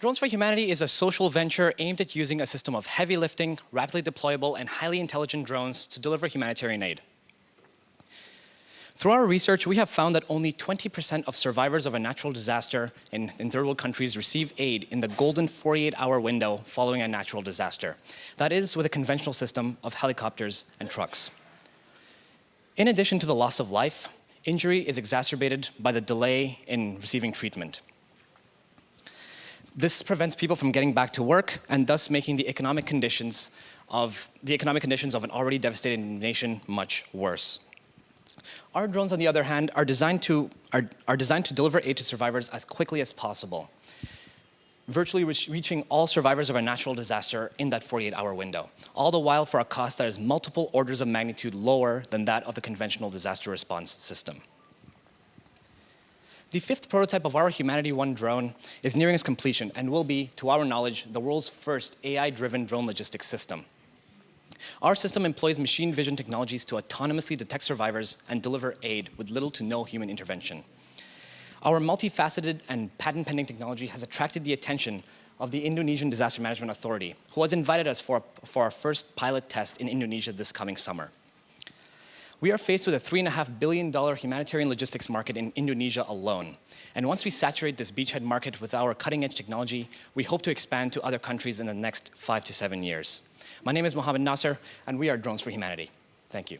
Drones for Humanity is a social venture aimed at using a system of heavy lifting, rapidly deployable, and highly intelligent drones to deliver humanitarian aid. Through our research, we have found that only 20% of survivors of a natural disaster in, in, third world countries receive aid in the golden 48-hour window following a natural disaster. That is with a conventional system of helicopters and trucks. In addition to the loss of life, injury is exacerbated by the delay in receiving treatment. This prevents people from getting back to work and thus making the economic conditions of the economic conditions of an already devastated nation much worse. Our drones, on the other hand, are designed to, are, are designed to deliver aid to survivors as quickly as possible, virtually re reaching all survivors of a natural disaster in that 48-hour window, all the while for a cost that is multiple orders of magnitude lower than that of the conventional disaster response system. The fifth prototype of our Humanity One drone is nearing its completion and will be, to our knowledge, the world's first AI-driven drone logistics system. Our system employs machine vision technologies to autonomously detect survivors and deliver aid with little to no human intervention. Our multifaceted and patent-pending technology has attracted the attention of the Indonesian Disaster Management Authority, who has invited us for, for our first pilot test in Indonesia this coming summer. We are faced with a $3.5 billion humanitarian logistics market in Indonesia alone. And once we saturate this beachhead market with our cutting-edge technology, we hope to expand to other countries in the next five to seven years. My name is Mohammed Nasser, and we are Drones for Humanity. Thank you.